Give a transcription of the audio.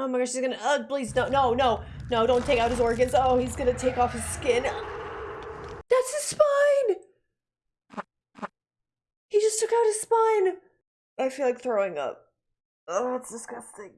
Oh my gosh, he's gonna. Uh, please, no, no, no, no! Don't take out his organs. Oh, he's gonna take off his skin. That's his spine. He just took out his spine. I feel like throwing up. Oh, that's disgusting.